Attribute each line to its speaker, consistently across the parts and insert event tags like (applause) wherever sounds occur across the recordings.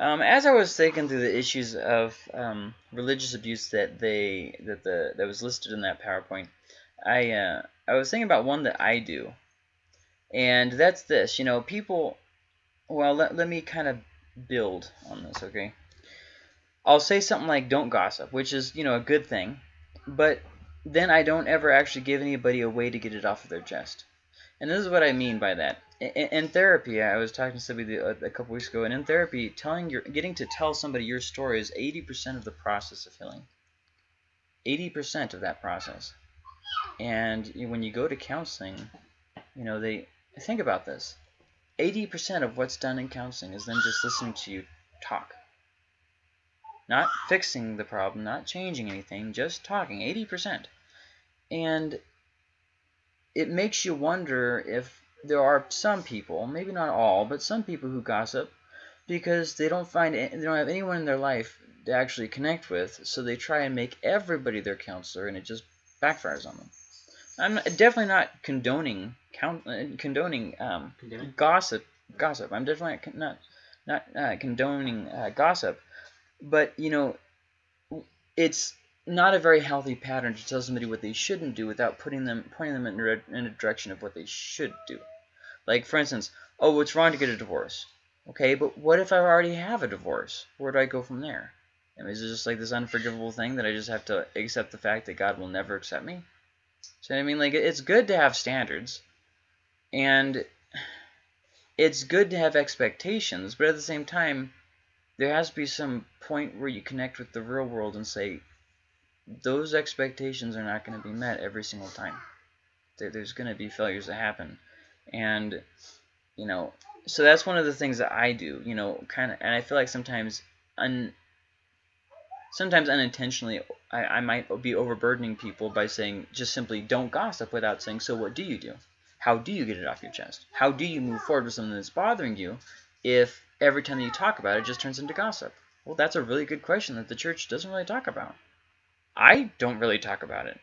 Speaker 1: Um, as I was thinking through the issues of um, religious abuse that they that the that was listed in that PowerPoint, I uh, I was thinking about one that I do, and that's this. You know, people. Well, let let me kind of build on this, okay? I'll say something like "don't gossip," which is you know a good thing, but then I don't ever actually give anybody a way to get it off of their chest. And this is what I mean by that. In, in therapy, I was talking to somebody a, uh, a couple weeks ago, and in therapy, telling your getting to tell somebody your story is 80% of the process of healing. 80% of that process. And when you go to counseling, you know, they think about this. 80% of what's done in counseling is then just listening to you talk. Not fixing the problem, not changing anything, just talking. 80%. And it makes you wonder if there are some people, maybe not all, but some people who gossip because they don't find they don't have anyone in their life to actually connect with, so they try and make everybody their counselor, and it just backfires on them. I'm definitely not condoning count, uh, condoning um, gossip. Gossip. I'm definitely not not uh, condoning uh, gossip, but you know, it's not a very healthy pattern to tell somebody what they shouldn't do without putting them pointing them in a, in a direction of what they should do. Like for instance, oh, it's wrong to get a divorce. Okay, but what if I already have a divorce? Where do I go from there? I mean, is it just like this unforgivable thing that I just have to accept the fact that God will never accept me? So I mean, like it's good to have standards, and it's good to have expectations, but at the same time, there has to be some point where you connect with the real world and say, those expectations are not going to be met every single time. There's going to be failures that happen. And, you know, so that's one of the things that I do, you know, kind of, and I feel like sometimes, un, sometimes unintentionally, I, I might be overburdening people by saying just simply don't gossip without saying, so what do you do? How do you get it off your chest? How do you move forward with something that's bothering you if every time that you talk about it, it just turns into gossip? Well, that's a really good question that the church doesn't really talk about. I don't really talk about it.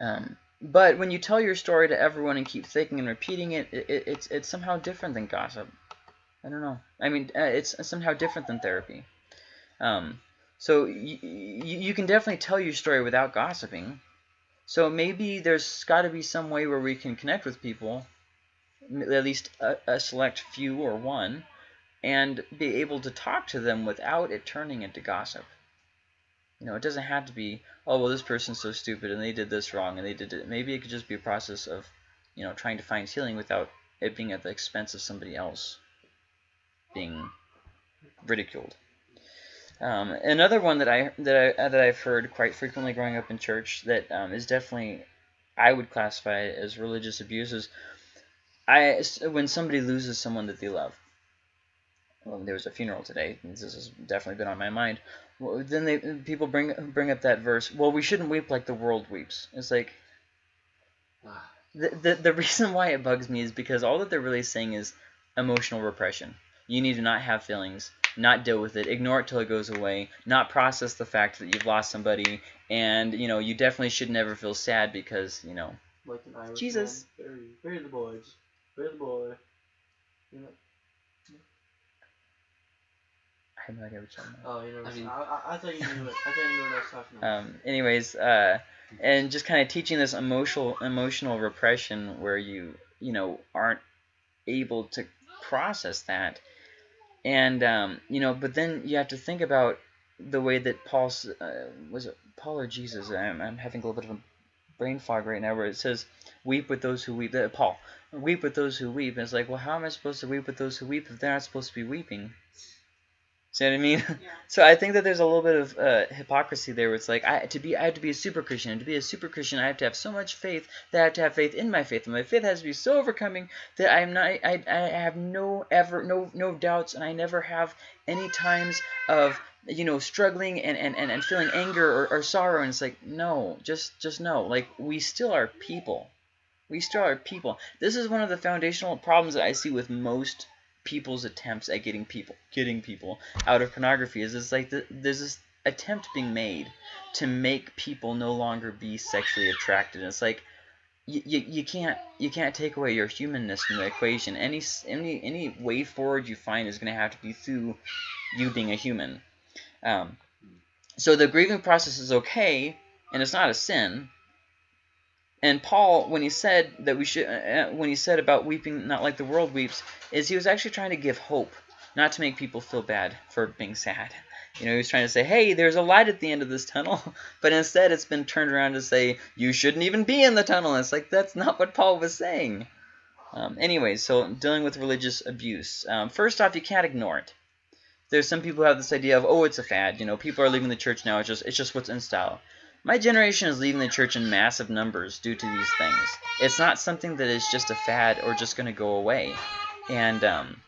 Speaker 1: Um, but when you tell your story to everyone and keep thinking and repeating it, it, it it's it's somehow different than gossip. I don't know. I mean, uh, it's somehow different than therapy. Um, so you can definitely tell your story without gossiping. So maybe there's got to be some way where we can connect with people, at least a, a select few or one, and be able to talk to them without it turning into gossip. You know, it doesn't have to be, oh, well, this person's so stupid and they did this wrong and they did it. Maybe it could just be a process of, you know, trying to find healing without it being at the expense of somebody else being ridiculed. Um, another one that I that I that I've heard quite frequently growing up in church that um, is definitely I would classify as religious abuse is I when somebody loses someone that they love well, there was a funeral today. And this has definitely been on my mind. Well, then they people bring bring up that verse. Well, we shouldn't weep like the world weeps. It's like ah. the, the the (laughs) reason why it bugs me is because all that they're really saying is emotional repression. You need to not have feelings, not deal with it, ignore it till it goes away, not process the fact that you've lost somebody, and you know you definitely should never feel sad because you know
Speaker 2: like
Speaker 1: Jesus.
Speaker 2: Bury, bury the boys, bury the boy. You know,
Speaker 1: I have no idea what you're talking
Speaker 2: about. Oh, you know, I, mean, I, I, thought you knew it. I thought you knew what I was talking about.
Speaker 1: Um, anyways, uh, and just kind of teaching this emotional emotional repression where you you know aren't able to process that, and um, you know, but then you have to think about the way that Paul uh, was it Paul or Jesus? I'm, I'm having a little bit of a brain fog right now where it says weep with those who weep. Uh, Paul, weep with those who weep. And it's like, well, how am I supposed to weep with those who weep if they're not supposed to be weeping? See what I mean? Yeah. (laughs) So I think that there's a little bit of uh, hypocrisy there. Where it's like I to be, I have to be a super Christian, and to be a super Christian, I have to have so much faith that I have to have faith in my faith, and my faith has to be so overcoming that I'm not, I, I have no ever, no, no doubts, and I never have any times of you know struggling and and and, and feeling anger or, or sorrow. And it's like no, just just no. Like we still are people. We still are people. This is one of the foundational problems that I see with most people's attempts at getting people getting people out of pornography is it's like the, there's this attempt being made to make people no longer be sexually attracted. And it's like you, you, you can't you can't take away your humanness from the equation. Any any any way forward you find is going to have to be through you being a human. Um, so the grieving process is okay, and it's not a sin. And Paul, when he said that we should, uh, when he said about weeping not like the world weeps, is he was actually trying to give hope, not to make people feel bad for being sad. You know, he was trying to say, hey, there's a light at the end of this tunnel. (laughs) But instead, it's been turned around to say, you shouldn't even be in the tunnel. And it's like, that's not what Paul was saying. Um, anyway, so dealing with religious abuse. Um, first off, you can't ignore it. There's some people who have this idea of, oh, it's a fad. You know, people are leaving the church now. It's just, it's just what's in style. My generation is leaving the church in massive numbers due to these things. It's not something that is just a fad or just going to go away. And um,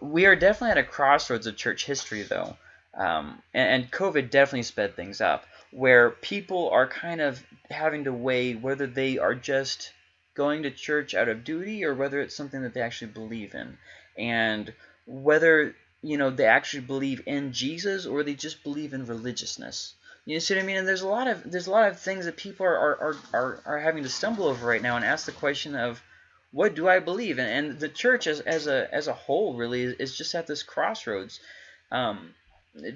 Speaker 1: we are definitely at a crossroads of church history, though. Um, and, and COVID definitely sped things up, where people are kind of having to weigh whether they are just going to church out of duty or whether it's something that they actually believe in. And whether, you know, they actually believe in Jesus or they just believe in religiousness. You see what I mean? And there's a lot of there's a lot of things that people are are, are, are having to stumble over right now and ask the question of what do I believe? And, and the church as, as a as a whole really is just at this crossroads. Um,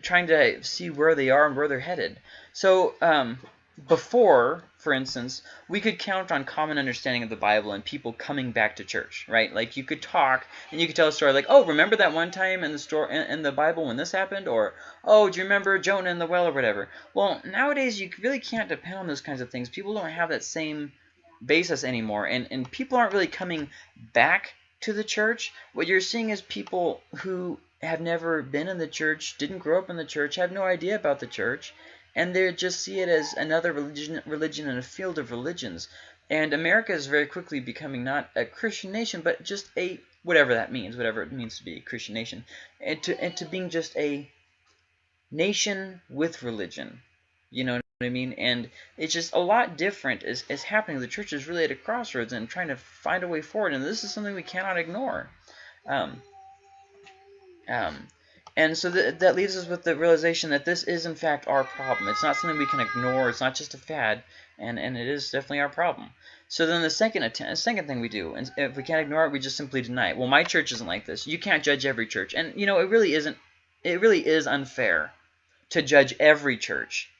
Speaker 1: trying to see where they are and where they're headed. So um, before, for instance, we could count on common understanding of the Bible and people coming back to church, right? Like you could talk and you could tell a story like, oh, remember that one time in the store in, in the Bible when this happened, or oh, do you remember Jonah in the well or whatever? Well, nowadays you really can't depend on those kinds of things. People don't have that same basis anymore, and and people aren't really coming back to the church. What you're seeing is people who have never been in the church, didn't grow up in the church, have no idea about the church, and they just see it as another religion, religion in a field of religions. And America is very quickly becoming not a Christian nation, but just a whatever that means, whatever it means to be a Christian nation, and to and to being just a nation with religion. You know what I mean? And it's just a lot different is, is happening. The church is really at a crossroads and trying to find a way forward, and this is something we cannot ignore. Um, um, and so th that leaves us with the realization that this is, in fact, our problem. It's not something we can ignore. It's not just a fad, and, and it is definitely our problem. So then the second second thing we do, and if we can't ignore it, we just simply deny it. Well, my church isn't like this. You can't judge every church. And, you know, it really isn't, it really is unfair to judge every church.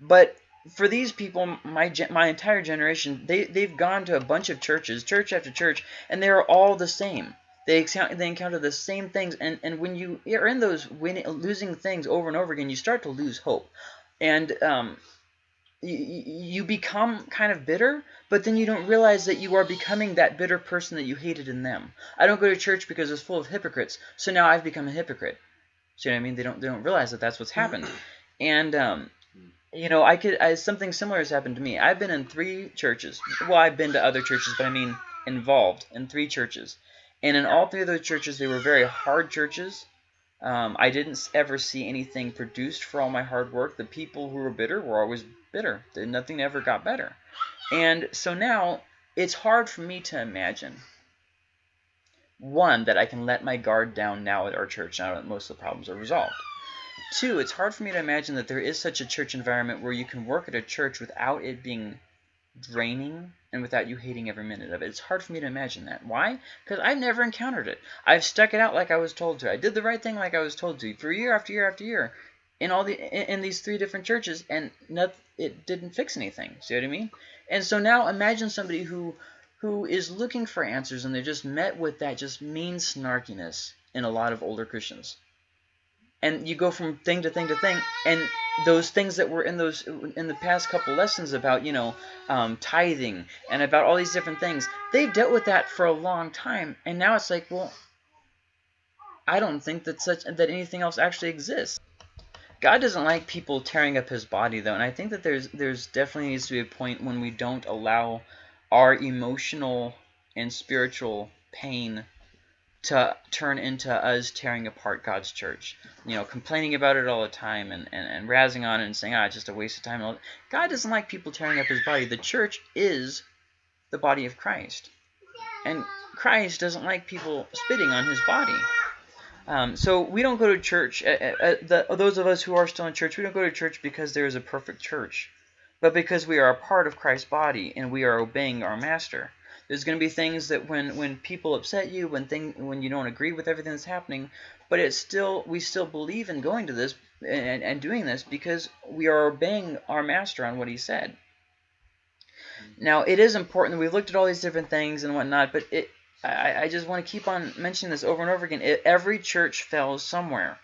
Speaker 1: But for these people, my my entire generation, they, they've gone to a bunch of churches, church after church, and they are all the same. They they encounter the same things, and and when you are in those winning, losing things over and over again, you start to lose hope, and um, you, become kind of bitter, but then you don't realize that you are becoming that bitter person that you hated in them. I don't go to church because it's full of hypocrites, so now I've become a hypocrite. See what I mean? They don't they don't realize that that's what's happened, and um, you know, I could I, something similar has happened to me. I've been in three churches. Well, I've been to other churches, but I mean involved in three churches. And in all three of those churches, they were very hard churches. Um, I didn't ever see anything produced for all my hard work. The people who were bitter were always bitter. Nothing ever got better. And so now it's hard for me to imagine, one, that I can let my guard down now at our church now that most of the problems are resolved. Two, it's hard for me to imagine that there is such a church environment where you can work at a church without it being draining and without you hating every minute of it. It's hard for me to imagine that. Why? Because I've never encountered it. I've stuck it out like I was told to. I did the right thing like I was told to for year after year after year in all the in, these three different churches, and not, it didn't fix anything. See what I mean? And so now imagine somebody who who is looking for answers, and they're just met with that just mean snarkiness in a lot of older Christians and you go from thing to thing to thing. And those things that were in those in the past couple lessons about you know um, tithing and about all these different things they've dealt with that for a long time. And now it's like well I don't think that such that anything else actually exists. God doesn't like people tearing up his body though. And I think that there's there's definitely needs to be a point when we don't allow our emotional and spiritual pain to turn into us tearing apart God's church. You know, complaining about it all the time and, and, and razzing on it and saying, ah, it's just a waste of time. God doesn't like people tearing up his body. The church is the body of Christ. And Christ doesn't like people spitting on his body. Um, so we don't go to church. Uh, uh, uh the, those of us who are still in church, we don't go to church because there is a perfect church. but because we are a part of Christ's body and we are obeying our master. There's going to be things that when when people upset you, when thing when you don't agree with everything that's happening, but it's still we still believe in going to this and, and doing this because we are obeying our master on what he said. Mm-hmm. Now it is important that we've looked at all these different things and whatnot, but it I, I just want to keep on mentioning this over and over again. It, every church fails somewhere.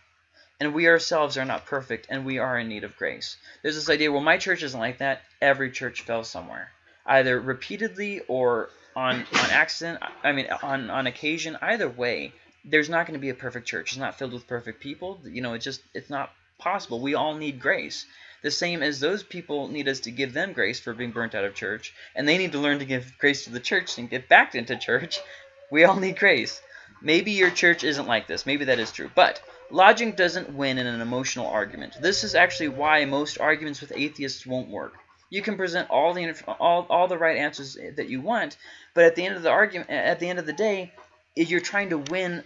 Speaker 1: And we ourselves are not perfect, and we are in need of grace. There's this idea, well, my church isn't like that. Every church fails somewhere, either repeatedly or on on accident. I mean, on on occasion. Either way, there's not going to be a perfect church. It's not filled with perfect people. You know, it's just it's not possible. We all need grace. The same as those people need us to give them grace for being burnt out of church, and they need to learn to give grace to the church and get back into church. (laughs) We all need grace. Maybe your church isn't like this. Maybe that is true. But logic doesn't win in an emotional argument. This is actually why most arguments with atheists won't work. You can present all the all, all the right answers that you want, but at the end of the argument, at the end of the day, you're trying to win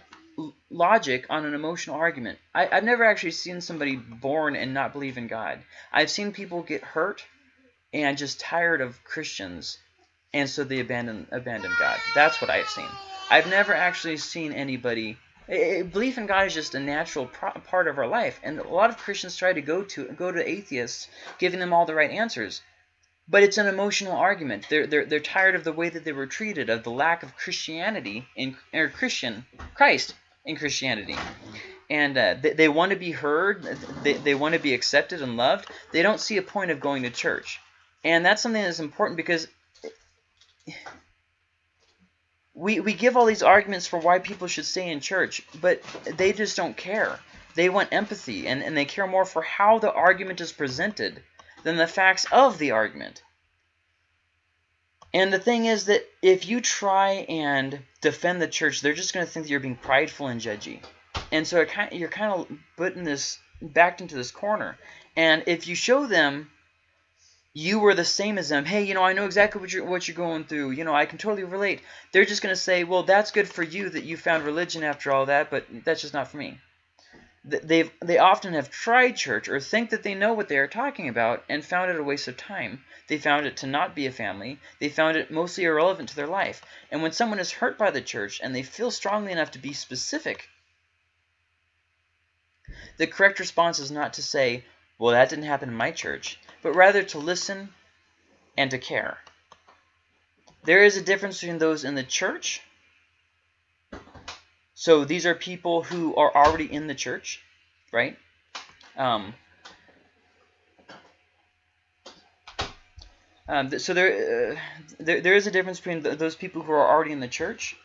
Speaker 1: logic on an emotional argument. I, have never actually seen somebody born and not believe in God. I've seen people get hurt and just tired of Christians, and so they abandon abandon God. That's what I've seen. I've never actually seen anybody. belief in God is just a natural part of our life, and a lot of Christians try to go to go to atheists, giving them all the right answers. But it's an emotional argument. They're, they're, they're tired of the way that they were treated, of the lack of Christianity in or Christian Christ in Christianity. And uh, they, they want to be heard. They, they want to be accepted and loved. They don't see a point of going to church. And that's something that's important because we, we give all these arguments for why people should stay in church, but they just don't care. They want empathy, and, and they care more for how the argument is presented than the facts of the argument. And the thing is that if you try and defend the church, they're just going to think that you're being prideful and judgy. And so kind of, you're kind of putting this backed into this corner. And if you show them you were the same as them. Hey, you know, I know exactly what you're what you're going through. You know, I can totally relate. They're just going to say, "Well, that's good for you that you found religion after all that, but that's just not for me." They they often have tried church or think that they know what they are talking about and found it a waste of time. They found it to not be a family. They found it mostly irrelevant to their life. And when someone is hurt by the church and they feel strongly enough to be specific, the correct response is not to say, "Well, that didn't happen in my church." but rather to listen and to care. There is a difference between those in the church. So these are people who are already in the church, right? Um, um, so there, uh, there, there is a difference between th those people who are already in the church,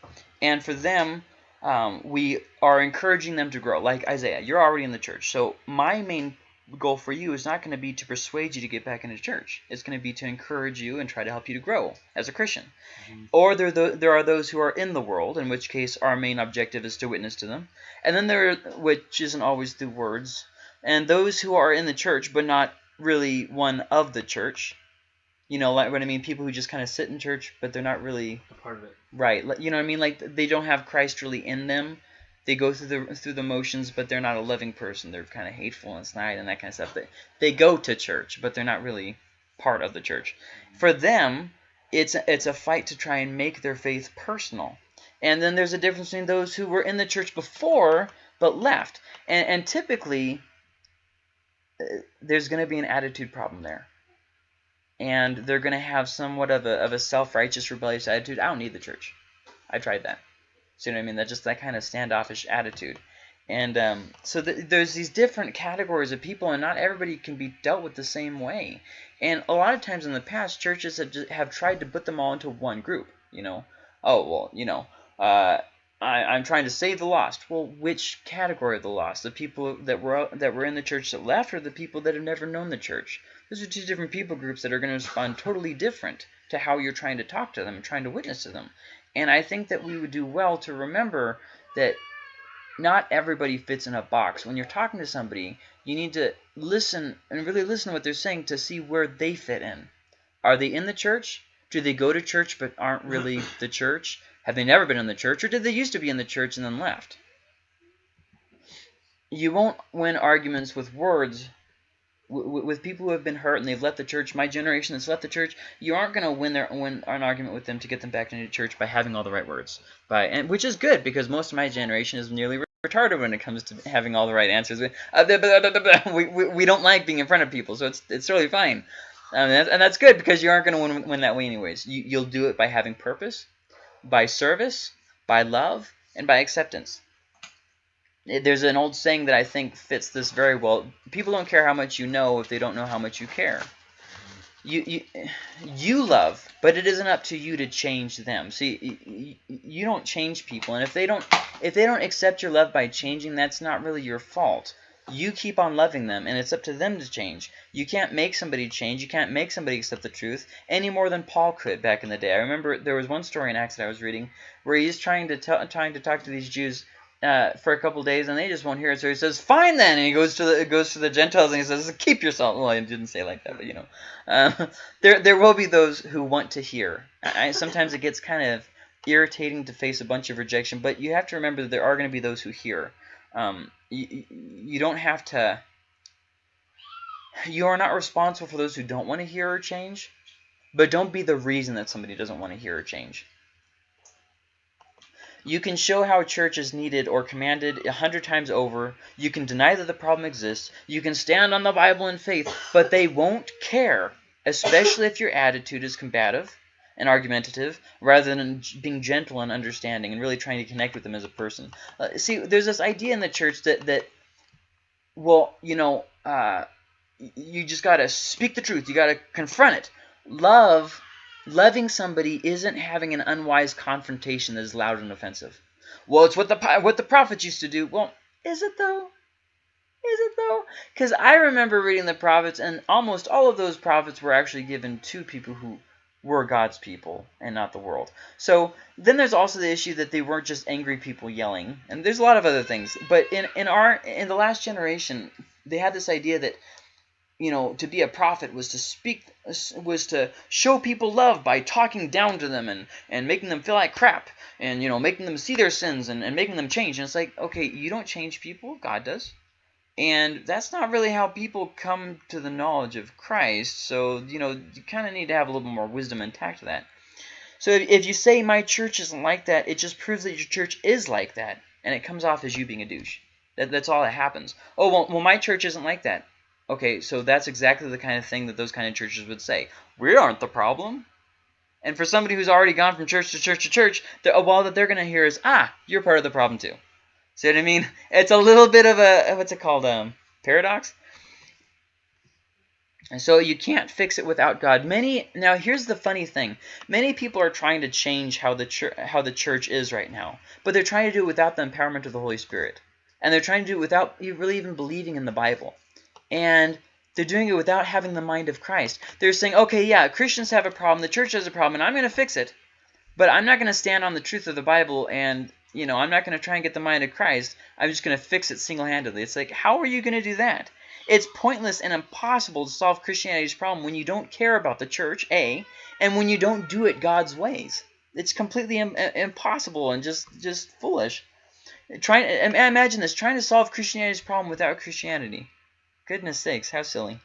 Speaker 1: and for them, um, we are encouraging them to grow. Like Isaiah, you're already in the church. So my main goal for you is not going to be to persuade you to get back into church. It's going to be to encourage you and try to help you to grow as a Christian. Mm -hmm. Or there, there are those who are in the world, in which case our main objective is to witness to them. And then there, which isn't always through words, and those who are in the church but not really one of the church. You know like what I mean? People who just kind of sit in church, but they're not really
Speaker 2: a part of it.
Speaker 1: Right. You know what I mean? Like they don't have Christ really in them they go through the through the motions, but they're not a loving person. They're kind of hateful and snide and that kind of stuff. They they go to church, but they're not really part of the church. For them, it's a, it's a fight to try and make their faith personal. And then there's a difference between those who were in the church before but left. And, and typically, uh, there's going to be an attitude problem there. And they're going to have somewhat of a, of a self-righteous, rebellious attitude. I don't need the church. I tried that. See what I mean? That just that kind of standoffish attitude. And um, so th there's these different categories of people, and not everybody can be dealt with the same way. And a lot of times in the past, churches have just, have tried to put them all into one group. You know, oh well, you know, uh, I, I'm trying to save the lost. Well, which category of the lost? The people that were that were in the church that left, or the people that have never known the church? Those are two different people groups that are going to respond totally different to how you're trying to talk to them, trying to witness to them. And I think that we would do well to remember that not everybody fits in a box. When you're talking to somebody, you need to listen and really listen to what they're saying to see where they fit in. Are they in the church? Do they go to church but aren't really (clears throat) the church? Have they never been in the church? Or did they used to be in the church and then left? You won't win arguments with words with people who have been hurt and they've left the church, my generation that's left the church, you aren't going to win their win an argument with them to get them back into church by having all the right words, by and which is good because most of my generation is nearly retarded when it comes to having all the right answers. We, (laughs) we, we don't like being in front of people, so it's it's totally fine, um, and that's good because you aren't going to win, win that way anyways. You, you'll do it by having purpose, by service, by love, and by acceptance Eh, there's an old saying that I think fits this very well. People don't care how much you know if they don't know how much you care. You you you love, but it isn't up to you to change them. See, you, you don't change people, and if they don't if they don't accept your love by changing, that's not really your fault. You keep on loving them, and it's up to them to change. You can't make somebody change. You can't make somebody accept the truth any more than Paul could back in the day. I remember there was one story in Acts that I was reading where he's trying to trying to talk to these Jews uh, for a couple days, and they just won't hear it. So he says, "Fine then," and he goes to the goes to the Gentiles and he says, "Keep yourself." Well, he didn't say like that, but you know, uh, (laughs) there there will be those who want to hear. I, sometimes it gets kind of irritating to face a bunch of rejection, but you have to remember that there are going to be those who hear. Um, you, you don't have to. You are not responsible for those who don't want to hear or change, but don't be the reason that somebody doesn't want to hear or change. You can show how a church is needed or commanded a hundred times over. You can deny that the problem exists. You can stand on the Bible in faith, but they won't care, especially if your attitude is combative and argumentative rather than being gentle and understanding and really trying to connect with them as a person. Uh, see, there's this idea in the church that, that well, you know, uh, you just got to speak the truth. You got to confront it. Love Loving somebody isn't having an unwise confrontation that is loud and offensive. Well, it's what the what the prophets used to do. Well, is it though? Is it though? Because I remember reading the prophets, and almost all of those prophets were actually given to people who were God's people and not the world. So then there's also the issue that they weren't just angry people yelling, and there's a lot of other things. But in in our in the last generation, they had this idea that you know, to be a prophet was to speak, was to show people love by talking down to them and, and making them feel like crap and, you know, making them see their sins and, and making them change. And it's like, okay, you don't change people, God does. And that's not really how people come to the knowledge of Christ. So, you know, you kind of need to have a little more wisdom and tact to that. So if, if you say my church isn't like that, it just proves that your church is like that. And it comes off as you being a douche. That, that's all that happens. Oh, well, well, my church isn't like that. Okay, so that's exactly the kind of thing that those kind of churches would say. We aren't the problem. And for somebody who's already gone from church to church to church, the all that they're going to hear is, ah, you're part of the problem too. See what I mean? It's a little bit of a, what's it called, um, paradox? And so you can't fix it without God. Many now here's the funny thing. Many people are trying to change how the church how the church is right now, but they're trying to do it without the empowerment of the Holy Spirit. And they're trying to do it without really even believing in the Bible and they're doing it without having the mind of Christ. They're saying, okay, yeah, Christians have a problem, the church has a problem, and I'm going to fix it. But I'm not going to stand on the truth of the Bible and, you know, I'm not going to try and get the mind of Christ. I'm just going to fix it single-handedly. It's like, how are you going to do that? It's pointless and impossible to solve Christianity's problem when you don't care about the church, A, and when you don't do it God's ways. It's completely Im impossible and just, just foolish. Trying, imagine this, trying to solve Christianity's problem without Christianity. Goodness sakes, how silly.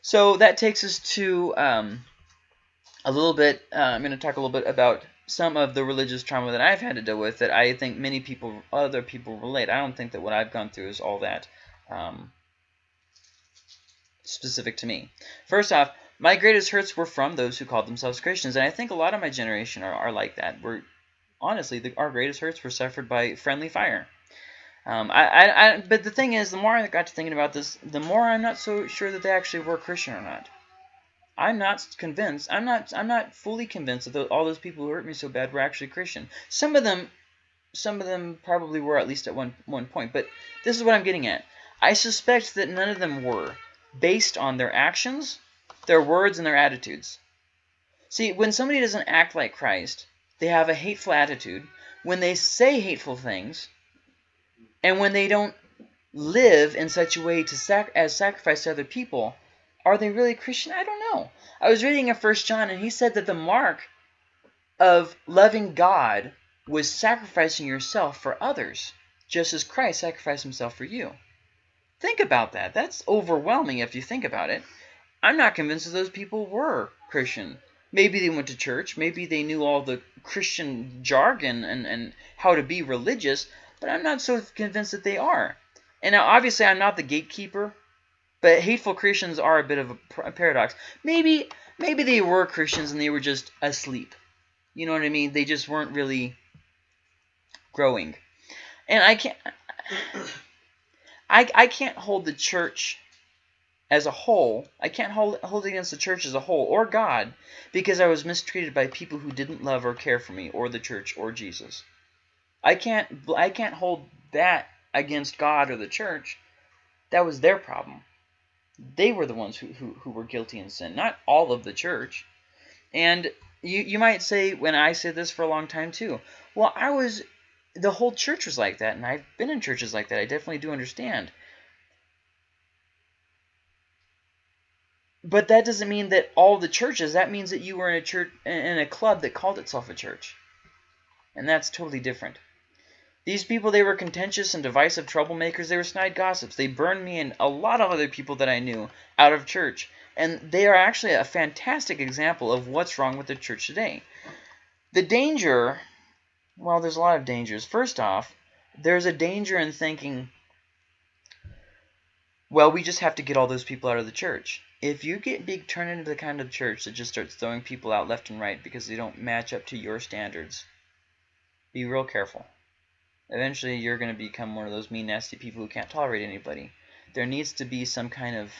Speaker 1: So that takes us to um, a little bit, uh, I'm going to talk a little bit about some of the religious trauma that I've had to deal with that I think many people, other people relate. I don't think that what I've gone through is all that um, specific to me. First off, my greatest hurts were from those who called themselves Christians, and I think a lot of my generation are, are like that. We're honestly, the, our greatest hurts were suffered by friendly fire. Um, I, I, I, but the thing is, the more I got to thinking about this, the more I'm not so sure that they actually were Christian or not. I'm not convinced. I'm not. I'm not fully convinced that all those people who hurt me so bad were actually Christian. Some of them, some of them probably were at least at one one point. But this is what I'm getting at. I suspect that none of them were, based on their actions, their words, and their attitudes. See, when somebody doesn't act like Christ, they have a hateful attitude. When they say hateful things, and when they don't live in such a way to sac as sacrifice to other people, are they really Christian? I don't know. I was reading in First John, and he said that the mark of loving God was sacrificing yourself for others, just as Christ sacrificed himself for you. Think about that. That's overwhelming if you think about it. I'm not convinced that those people were Christian. Maybe they went to church. Maybe they knew all the Christian jargon and, and how to be religious, but I'm not so convinced that they are. And now, obviously, I'm not the gatekeeper, but hateful Christians are a bit of a paradox. Maybe maybe they were Christians and they were just asleep. You know what I mean? They just weren't really growing. And I can't I, I can't hold the church as a whole. I can't hold hold against the church as a whole or God because I was mistreated by people who didn't love or care for me or the church or Jesus. I can't I can't hold that against God or the church. That was their problem. They were the ones who, who, who were guilty in sin, not all of the church. And you, you might say, when I said this for a long time too, well, I was, the whole church was like that, and I've been in churches like that. I definitely do understand. But that doesn't mean that all the churches, that means that you were in a church, in a club that called itself a church. And that's totally different. These people, they were contentious and divisive troublemakers. They were snide gossips. They burned me and a lot of other people that I knew out of church. And they are actually a fantastic example of what's wrong with the church today. The danger, well, there's a lot of dangers. First off, there's a danger in thinking, well, we just have to get all those people out of the church. If you get big turn into the kind of church that just starts throwing people out left and right because they don't match up to your standards, be real careful. Eventually, you're going to become one of those mean, nasty people who can't tolerate anybody. There needs to be some kind of,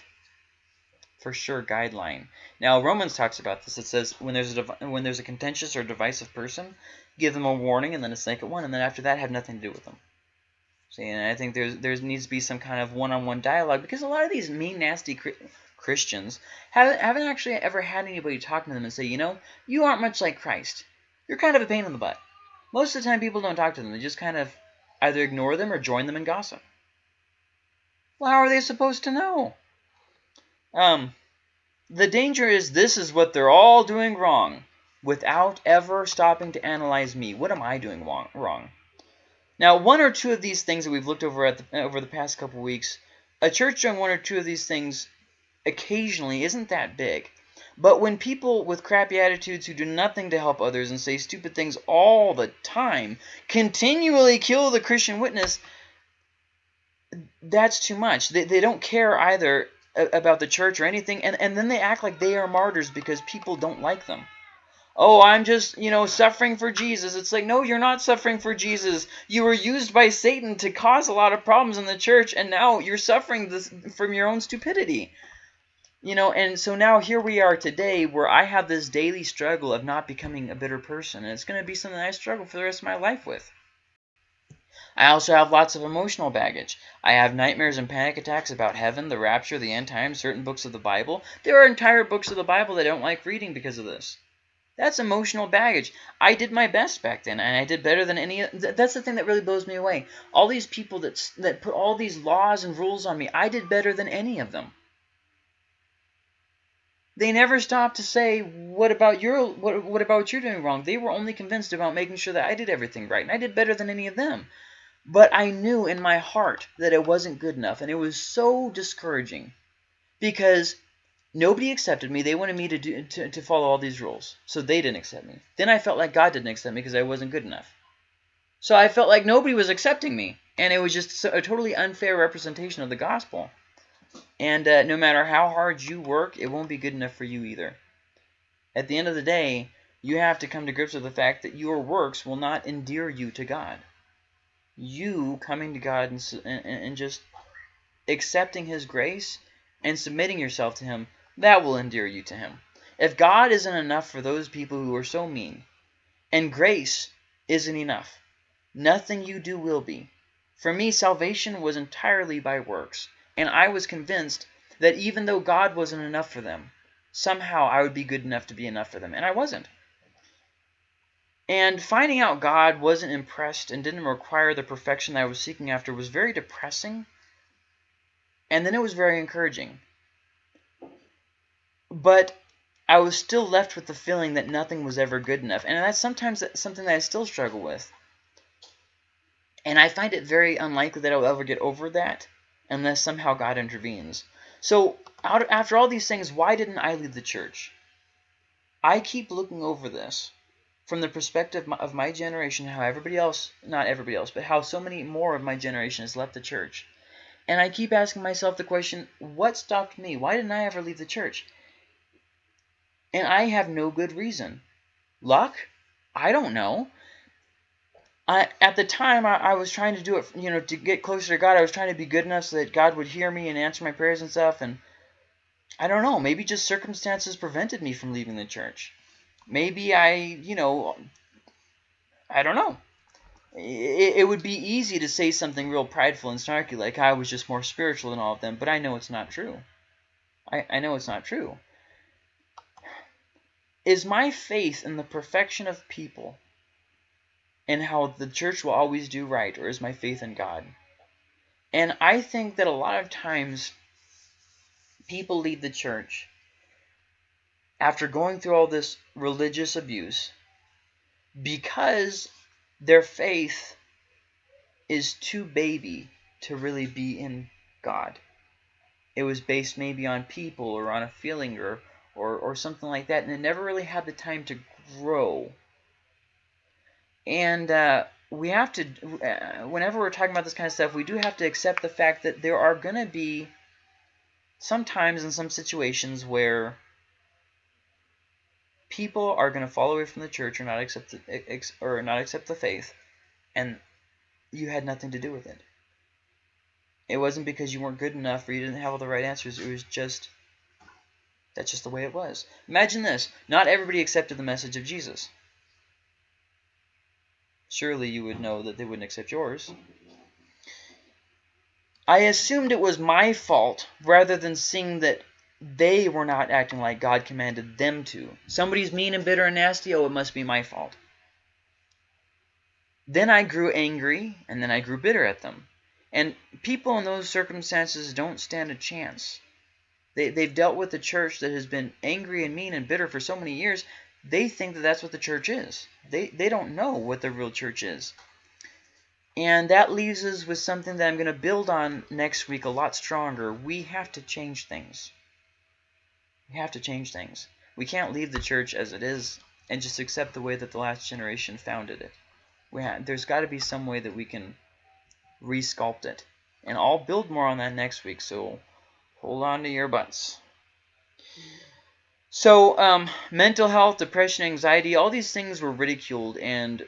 Speaker 1: for sure, guideline. Now, Romans talks about this. It says when there's a when there's a contentious or divisive person, give them a warning and then a second one, and then after that, have nothing to do with them. See, and I think there's there needs to be some kind of one-on-one -on -one dialogue because a lot of these mean, nasty Christians haven't haven't actually ever had anybody talk to them and say, you know, you aren't much like Christ. You're kind of a pain in the butt. Most of the time, people don't talk to them. They just kind of either ignore them or join them in gossip. Well, how are they supposed to know? Um, the danger is this is what they're all doing wrong without ever stopping to analyze me. What am I doing wrong? Now, one or two of these things that we've looked over at the, over the past couple weeks, a church doing one or two of these things occasionally isn't that big. But when people with crappy attitudes who do nothing to help others and say stupid things all the time continually kill the Christian witness, that's too much. They, they don't care either about the church or anything, and, and then they act like they are martyrs because people don't like them. Oh, I'm just, you know, suffering for Jesus. It's like, no, you're not suffering for Jesus. You were used by Satan to cause a lot of problems in the church, and now you're suffering this from your own stupidity. You know, and so now here we are today where I have this daily struggle of not becoming a bitter person. And it's going to be something I struggle for the rest of my life with. I also have lots of emotional baggage. I have nightmares and panic attacks about heaven, the rapture, the end times, certain books of the Bible. There are entire books of the Bible that I don't like reading because of this. That's emotional baggage. I did my best back then, and I did better than any. That's the thing that really blows me away. All these people that that put all these laws and rules on me, I did better than any of them they never stopped to say what about your what, what about you're doing wrong? They were only convinced about making sure that i did everything right and i did better than any of them. But i knew in my heart that it wasn't good enough and it was so discouraging because nobody accepted me. They wanted me to do to, to follow all these rules so they didn't accept me. Then i felt like god didn't accept me because i wasn't good enough. So i felt like nobody was accepting me and it was just a totally unfair representation of the gospel and uh, no matter how hard you work, it won't be good enough for you either. At the end of the day, you have to come to grips with the fact that your works will not endear you to God. You coming to God and, and, and just accepting His grace and submitting yourself to Him, that will endear you to Him. If God isn't enough for those people who are so mean, and grace isn't enough, nothing you do will be. For me, salvation was entirely by works. And I was convinced that even though God wasn't enough for them, somehow I would be good enough to be enough for them. And I wasn't. And finding out God wasn't impressed and didn't require the perfection that I was seeking after was very depressing. And then it was very encouraging. But I was still left with the feeling that nothing was ever good enough. And that's sometimes something that I still struggle with. And I find it very unlikely that I will ever get over that unless somehow God intervenes. So out, after all these things, why didn't I leave the church? I keep looking over this from the perspective of my generation, how everybody else, not everybody else, but how so many more of my generation has left the church. And I keep asking myself the question, what stopped me? Why didn't I ever leave the church? And I have no good reason. Luck? I don't know. I, at the time, I, I, was trying to do it, you know, to get closer to God. I was trying to be good enough so that God would hear me and answer my prayers and stuff. And I don't know, maybe just circumstances prevented me from leaving the church. Maybe I, you know, I don't know. It, it would be easy to say something real prideful and snarky, like I was just more spiritual than all of them, but I know it's not true. I, I know it's not true. Is my faith in the perfection of people and how the church will always do right, or is my faith in God? And I think that a lot of times people leave the church after going through all this religious abuse because their faith is too baby to really be in God. It was based maybe on people or on a feeling or, or, or something like that, and it never really had the time to grow and uh, we have to, uh, whenever we're talking about this kind of stuff, we do have to accept the fact that there are going to be sometimes in some situations where people are going to fall away from the church or not accept the, or not accept the faith, and you had nothing to do with it. It wasn't because you weren't good enough or you didn't have all the right answers. It was just that's just the way it was. Imagine this: not everybody accepted the message of Jesus surely you would know that they wouldn't accept yours. I assumed it was my fault rather than seeing that they were not acting like God commanded them to. Somebody's mean and bitter and nasty, oh, it must be my fault. Then I grew angry, and then I grew bitter at them. And people in those circumstances don't stand a chance. They, they've dealt with a church that has been angry and mean and bitter for so many years they think that that's what the church is. They, they don't know what the real church is. And that leaves us with something that I'm going to build on next week a lot stronger. We have to change things. We have to change things. We can't leave the church as it is and just accept the way that the last generation founded it. We have, there's got to be some way that we can resculpt it. And I'll build more on that next week, so hold on to your butts. So, um, mental health, depression, anxiety, all these things were ridiculed and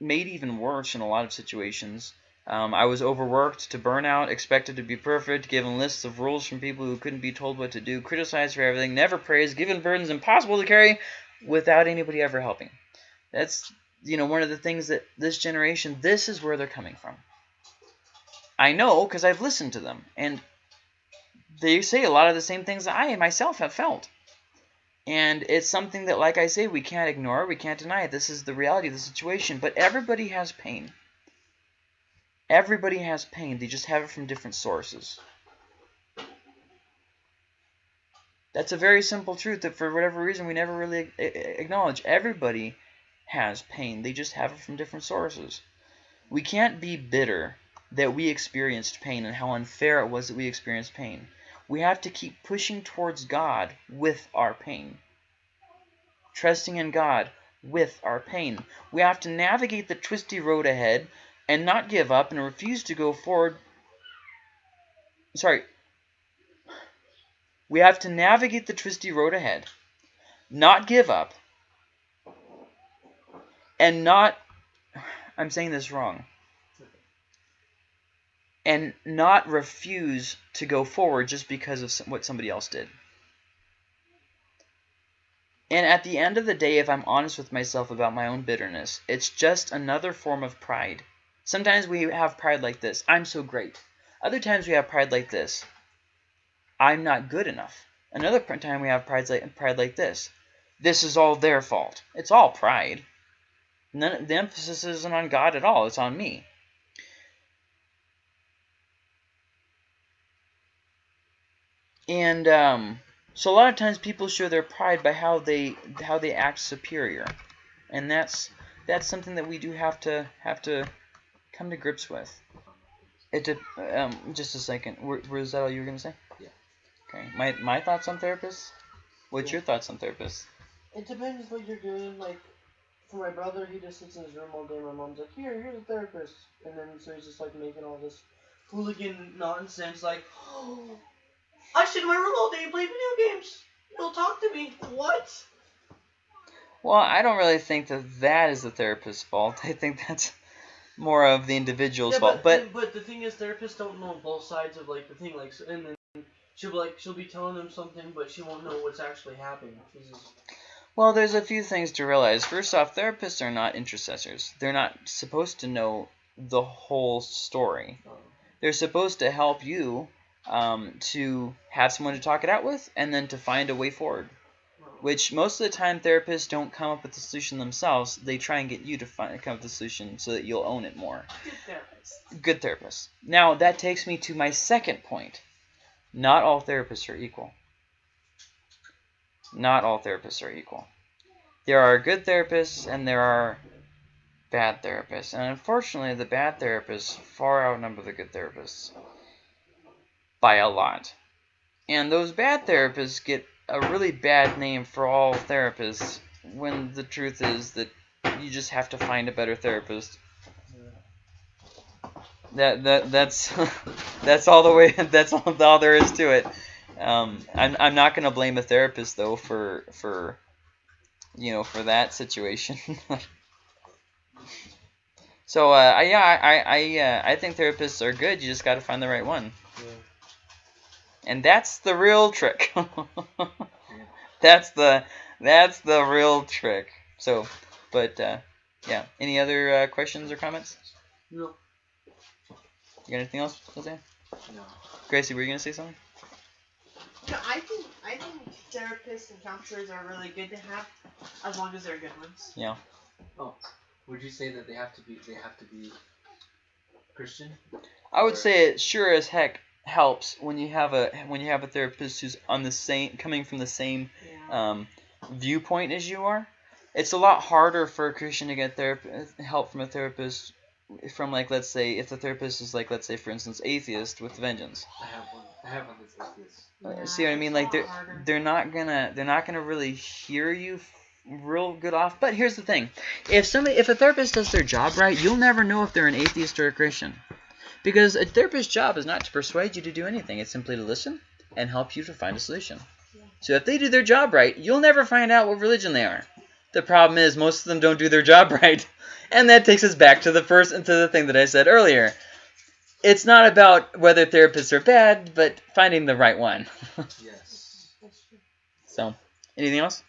Speaker 1: made even worse in a lot of situations. Um, I was overworked to burnout, expected to be perfect, given lists of rules from people who couldn't be told what to do, criticized for everything, never praised, given burdens impossible to carry without anybody ever helping. That's, you know, one of the things that this generation, this is where they're coming from. I know because I've listened to them. And they say a lot of the same things that I myself have felt. And it's something that, like I say, we can't ignore, we can't deny it. This is the reality of the situation. But everybody has pain. Everybody has pain. They just have it from different sources. That's a very simple truth that for whatever reason we never really acknowledge. Everybody has pain. They just have it from different sources. We can't be bitter that we experienced pain and how unfair it was that we experienced pain we have to keep pushing towards God with our pain. Trusting in God with our pain. We have to navigate the twisty road ahead and not give up and refuse to go forward. Sorry. We have to navigate the twisty road ahead, not give up, and not. I'm saying this wrong and not refuse to go forward just because of what somebody else did. And at the end of the day, if I'm honest with myself about my own bitterness, it's just another form of pride. Sometimes we have pride like this I'm so great. Other times we have pride like this I'm not good enough. Another time we have pride like, pride like this this is all their fault. It's all pride. None, the emphasis isn't on God at all, it's on me. And um, so a lot of times people show their pride by how they how they act superior, and that's that's something that we do have to have to come to grips with. It did. Um, just a second. Were, was that all you were gonna say?
Speaker 3: Yeah.
Speaker 1: Okay. My my thoughts on therapists. What's
Speaker 2: Yeah.
Speaker 1: your thoughts on therapists?
Speaker 2: It depends what you're doing. Like, for my brother, he just sits in his room all day. My mom's like, here, here's a therapist. And then so he's just like making all this hooligan nonsense. Like, (gasps) oh, I sit in my room all day and play video games. He'll talk to me. What?
Speaker 1: Well, I don't really think that that is the therapist's fault. (laughs) I think that's more of the individual's
Speaker 2: yeah,
Speaker 1: fault.
Speaker 2: but,
Speaker 1: But
Speaker 2: but the thing is, therapists don't know both sides of like the thing. Like, and then she'll be like, she'll be telling them something, but she won't know what's actually happening. Just,
Speaker 1: well, there's a few things to realize. First off, therapists are not intercessors. They're not supposed to know the whole story.
Speaker 2: um,
Speaker 1: They're supposed to help you um, to have someone to talk it out with, and then to find a way forward. Which most of the time therapists don't come up with the solution themselves. They try and get you to find come up with the solution so that you'll own it more.
Speaker 2: good therapist.
Speaker 1: Good therapists. Now that takes me to my second point. Not all therapists are equal. Not all therapists are equal. There are good therapists and there are bad therapists. And unfortunately, the bad therapists far outnumber the good therapists by a lot. And those bad therapists get a really bad name for all therapists when the truth is that you just have to find a better therapist that that that's (laughs) that's all the way (laughs) that's all, all there is to it um, I'm, I'm not going to blame a therapist though for for you know for that situation (laughs) so uh, I, yeah I I I, uh, I think therapists are good you just got to find the right one. And that's the real trick (laughs) that's the that's the real trick so but uh, yeah any other uh, questions or comments
Speaker 2: No.
Speaker 1: you got anything else Jose?
Speaker 3: No.
Speaker 1: Gracie, were you gonna say something?
Speaker 4: No, I think I think therapists and counselors are really good to have, as long as they're good ones.
Speaker 1: Yeah.
Speaker 3: Oh, would you say that they have to be they have to be Christian?
Speaker 1: I would
Speaker 3: Or-
Speaker 1: say it sure as heck helps when you have a when you have a therapist who's on the same coming from the same
Speaker 4: Yeah.
Speaker 1: um, viewpoint as you are. It's a lot harder for a Christian to get therap- help from a therapist from like let's say if the therapist is like let's say for instance atheist with vengeance.
Speaker 3: I have one. I have one that's atheist.
Speaker 1: Uh,
Speaker 4: Yeah,
Speaker 1: See what I mean? Like they're
Speaker 4: harder.
Speaker 1: they're not gonna they're not gonna really hear you real good off. But here's the thing: if somebody if a therapist does their job right, you'll never know if they're an atheist or a Christian, because a therapist's job is not to persuade you to do anything. It's simply to listen and help you to find a solution.
Speaker 4: Yeah.
Speaker 1: So if they do their job right, you'll never find out what religion they are. The problem is most of them don't do their job (laughs) right, and that takes us back to the first and to the thing that I said earlier. It's not about whether therapists are bad, but finding the right one. (laughs)
Speaker 3: Yes.
Speaker 1: So, anything else?
Speaker 3: I don't know.